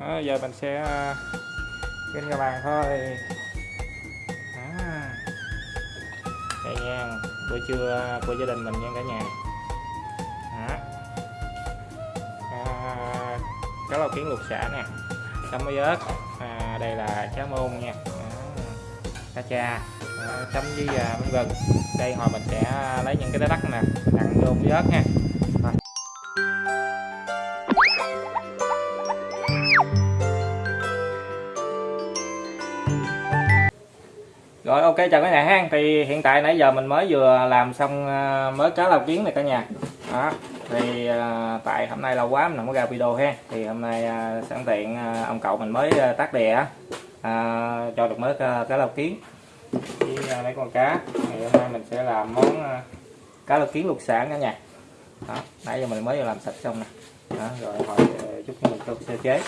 đó, giờ mình sẽ kinh các bạn thôi. Đó. đây nha bữa trưa của gia đình mình nha cả nhà. Đó. À, cá lau kiến luộc xả nè. Chấm với ớt. À, đây là cá môn nha. Đó. cá cha. Chấm với à, bánh gừng đây hồi mình sẽ lấy những cái đá đất nè đặng vô với ớt nha. Rồi. Ok chào cả nhà hang Thì hiện tại nãy giờ mình mới vừa làm xong ờ, mới cá lau kiến này cả nhà. Đó Thì ờ, tại hôm nay lâu quá mình không có ra video ha. Thì hôm nay ờ, sẵn tiện ông cậu mình mới tắt tác đè á, à, cho được mới cá, cá lau kiến. Với mấy con cá. Thì hôm nay mình sẽ làm món cá lau kiến luộc sản cả nhà. Đó nãy giờ mình mới vừa làm sạch xong nè. Đó, rồi hỏi chút mình cho sơ chế.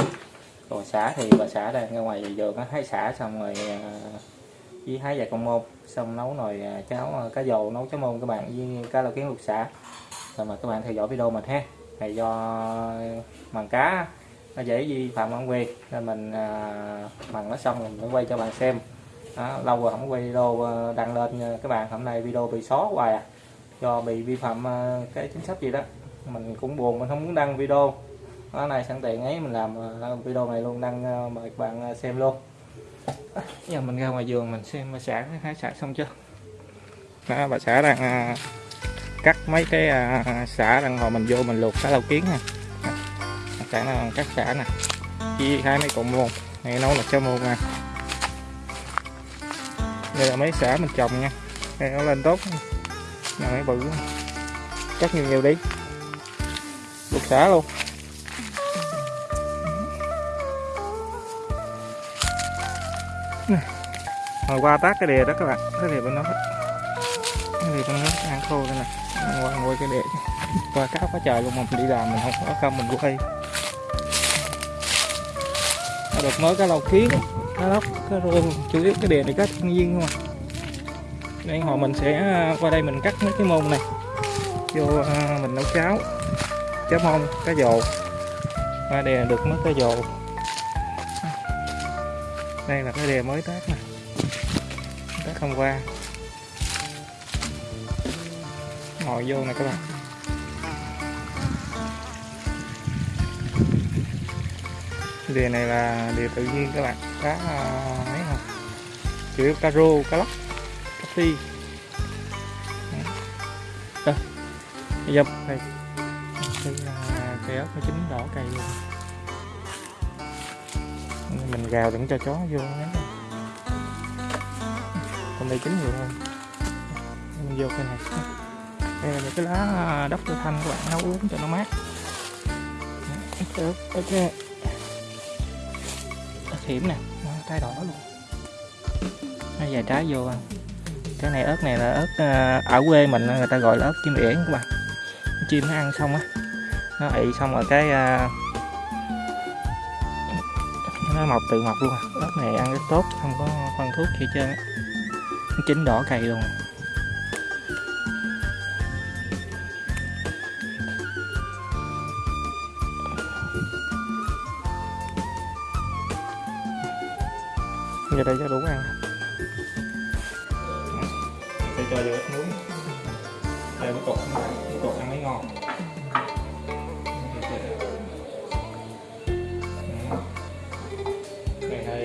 Còn xả thì bà xả đây ra ngoài vườn á thấy xả xong rồi với hái vài cộng môn xong nấu nồi à, cháo à, cá dầu nấu cháo môn các bạn với cá lau kiến luộc xả rồi mà các bạn theo dõi video mình ha. Này do màng cá nó dễ vi phạm bản quyền nên mình à, nó xong mình mới quay cho bạn xem. Đó, lâu rồi không quay video à, đăng lên các bạn. Hôm nay video bị xóa hoài à. Do bị vi phạm cái chính sách gì đó. Mình cũng buồn mình không muốn đăng video. Đó này sẵn tiện ấy mình làm video này luôn đăng mời các bạn xem luôn giờ mình ra ngoài vườn mình xem bà xã hái xả xong chưa? Đó, bà xã đang à, cắt mấy cái à, xả đang hồi mình vô mình luộc cá lau kiến nè. Bà xã đang cắt xả nè. Chi hai mấy cọng môn này nấu là cháo môn nè đây là mấy xả mình trồng nha. Đây nó lên tốt. Nè mấy bự. Cắt nhiều nhiều đi. Luộc xả luôn. Hồi qua tát cái đè đó các bạn. Cái đè bên đó. Cái đè bên đó ăn khô đây nè ăn qua ngồi cái đè qua cá quá trời luôn mà mình đi làm mình không có công mình quay được mới cái lầu kiến cá lóc cá rô chủ yếu cái đè này cá thiên nhiên không à đây họ mình sẽ à, qua đây mình cắt mấy cái môn này. Vô à, mình nấu cháo. Cháo mông cá dồ qua đè được mấy cái dồ đây là cái đè mới tác này tác hôm qua. Ngồi vô nè các bạn. Đề này là đề tự nhiên các bạn. Cá mấy không chủ yếu cá rô cá lóc cá phi. đây. Bây này, đây. Là cây ớt nó chín đỏ cây luôn. Mình gào đừng cho chó vô ấy còn đây chín nhiều hơn mình vô cái này. Đây là những cái lá đốc tơ thanh các bạn nấu uống cho nó mát. Ớt ok. Hiểm nè trái đỏ luôn. Nó vài trái vô ăn cái này ớt này là ớt ở quê mình người ta gọi là ớt chim yển các bạn. Chim nó ăn xong á. Nó ị xong rồi cái nó mọc tự mọc luôn à. ớt này ăn rất tốt không có phân thuốc gì trơn á chín đỏ cây luôn. Giờ đây cho đủ ăn. Sẽ cho vô ít muối. Đây cái cột cái cột ăn mới ngon. Đây hơi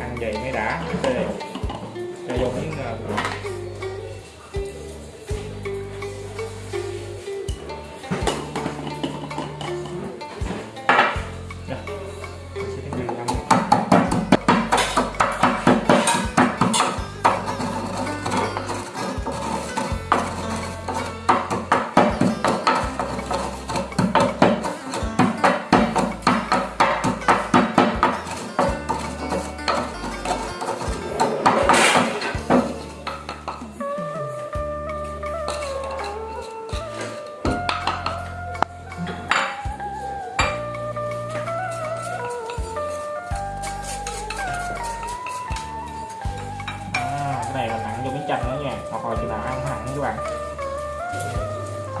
ăn vậy mới đã. Đây cho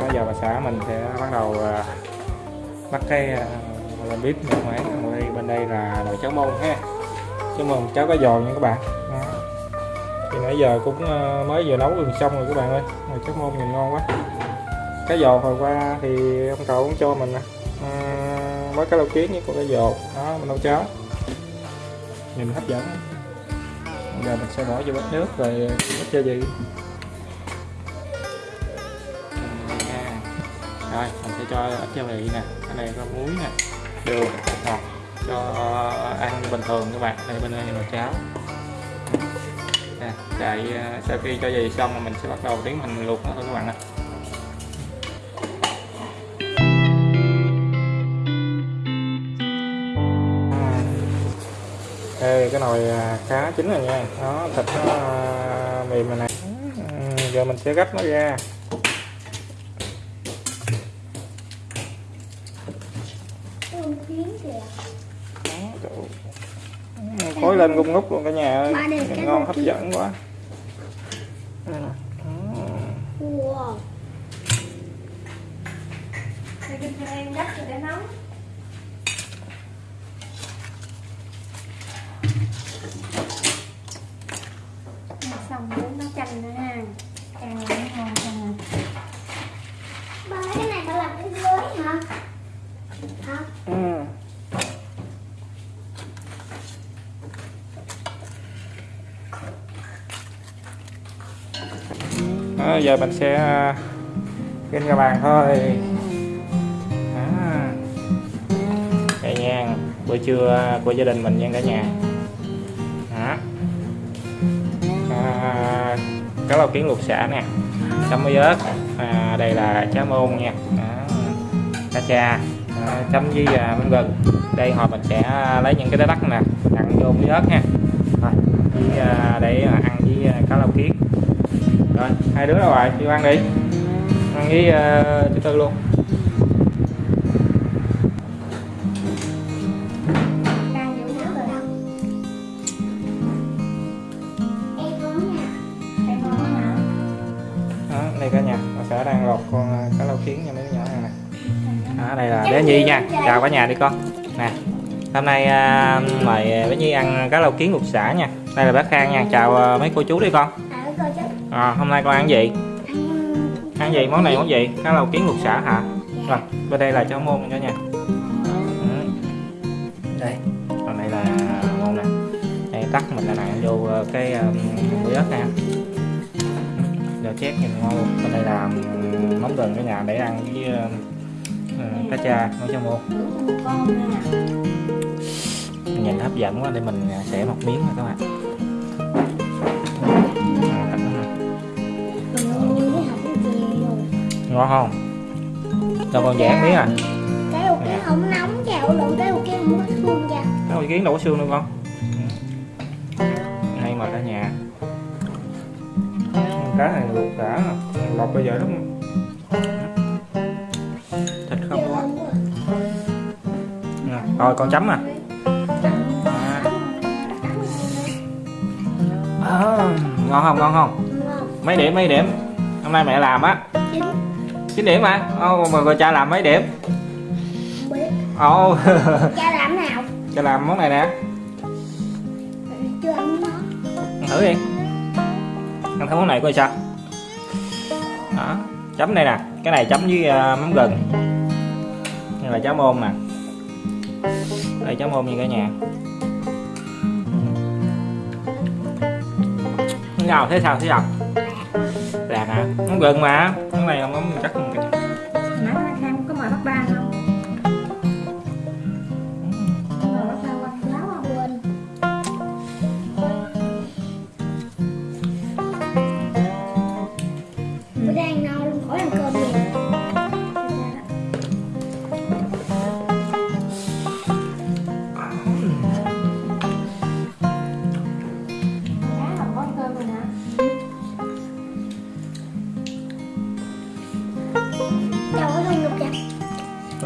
bây giờ bà xã mình sẽ bắt đầu à, bắt cái làm bếp nhà máy đây bên đây là nồi cháo mông ha. Cháo mông cháo cá giòn nha các bạn. Đó. thì nãy giờ cũng à, mới vừa nấu gần xong rồi các bạn ơi. Nồi cháo mông nhìn ngon quá. Cá giòn hồi qua thì ông cậu cũng cho mình nè. À, mới cá lau kiến với con cá giòn đó mình nấu cháo. Nhìn hấp dẫn. Bây giờ mình sẽ bỏ vô bát nước rồi ít gia vị. Rồi mình sẽ cho ít gia vị nè. Ở đây có muối nè. Đường ngọt. Cho ờ, ăn bình thường các bạn. Đây, bên đây là cháo. Nè đợi ờ, sau khi cho gia vị xong mà mình sẽ bắt đầu tiến hành luộc nó thôi các bạn ạ. Đây cái nồi ờ, cá chín rồi nha. Đó thịt nó mềm rồi nè. Ừ, giờ mình sẽ gấp nó ra. Kiến kìa. Khói lên gung ngút luôn cả nhà ơi ngon hấp dẫn quá Đây nè. Đó. Wow. Để cho em gấp cho để nấu xong muốn nấu chanh nữa ha ăn nó ngon hơn Ba lấy cái này ba làm cái dưới hả? Hả? Ừ. Đó, giờ mình sẽ à, kinh ra bàn thôi. À. Đây nha bữa trưa của gia đình mình nha cả nhà. Đó. À, cá lau kiến luộc xả nè chấm với ớt. À, đây là cháo môn nha. Đó. cá cha. À, chấm với à, mắm gừng. Đây hồi mình sẽ à, lấy những cái đá đất nè đặt vô với ớt ha rồi, với, à, để à, ăn với cá lau kiến rồi hai đứa đâu rồi đi ăn đi. Ăn với uh, chú tư luôn. Đây cả nhà mình sẽ đang lột con ờ, cá lau kiến cho mấy đứa nhỏ ăn nè. Đó, đây là bé Nhi nha. Chào cả nhà đi con. Nè hôm nay à, mời bé Nhi ăn cá lau kiến luộc xả nha. Đây là bác Khang nha. Chào ờ, mấy cô chú đi con. À, hôm nay con ăn gì? Ăn gì? Món này món gì? Cá lau kiến luộc xả hả? Rồi bên đây là cháo môn cho nha. Ừ. đây còn đây là môn nè. Đây tắt mình là nặng vô ờ, cái um, bưởi ớt nè giờ chét nhìn ngon luôn. Còn đây là mắm gừng ở nhà để ăn với uh, uh, cá cha nấu cháo môn nhìn hấp dẫn quá để mình xẻ một miếng nha các bạn ngon không? Cho con dẻ miếng à? Cái hộp kia không nóng chào lộn cái hộp kia không có thương cha. Cái con kiến đâu có xương đâu con. Hay mà cả nhà. Cá này luộc đã Lọc bây giờ đúng Thịt không quá Rồi con chấm à. À. À, Ngon không ngon không. Mấy điểm mấy điểm? Hôm nay mẹ làm á. 9 điểm hả Ô, mà rồi cha làm mấy điểm. Ồ Cha làm nào? cha làm món này nè. Chưa ăn nó. ăn thử đi. Ăn thử món này coi sao. Đó chấm đây nè. Cái này chấm với uh, mắm gừng. Đây là cháo môn nè. Đây cháo môn như cả nhà. Nào thế sao thế sao nó gần mà cái này không có chắc không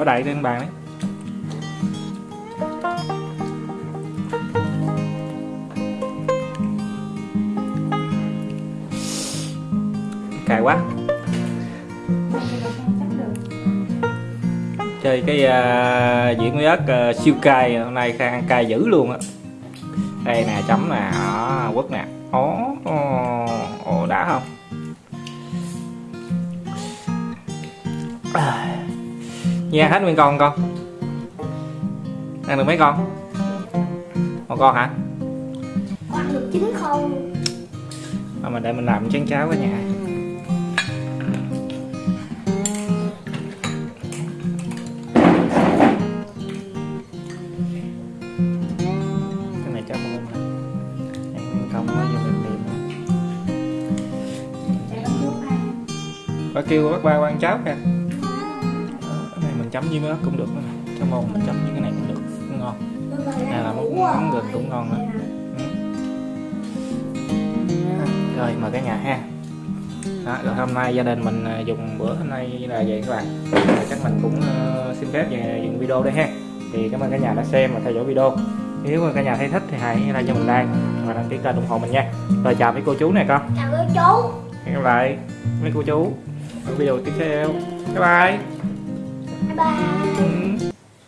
có đầy trên bàn đấy. Cài quá. Chơi cái uh, diễn với ớt uh, siêu cay hôm nay khang ăn cay dữ luôn á. Đây nè chấm nè đó, quất nè. Ó ồ, ồ đã không? À. Nha hết nguyên con con. Ăn được mấy con? Một con hả? Con ăn được chín không? mà mình để mình làm chén cháo cả nhà. Con Bà kêu bác ba quan cháo kìa mình chấm với ớt cũng được nữa cho môn mình chấm với cái này cũng được. Cũng ngon. Này là món món gừng cũng ngon nữa rồi mời cả nhà ha. Đó, rồi hôm nay gia đình mình à, dùng bữa hôm nay là vậy các bạn. Rồi chắc mình cũng ờ, xin phép về dừng video đây ha. Thì cảm ơn cả nhà đã xem và theo dõi video. Nếu mà cả nhà thấy thích thì hãy like cho mình like và đăng ký kênh ủng hộ mình nha. Rồi chào mấy cô chú này con. Chào các chú. Hẹn gặp lại mấy cô chú ở video tiếp theo. Bye bye Bye bye Ừ.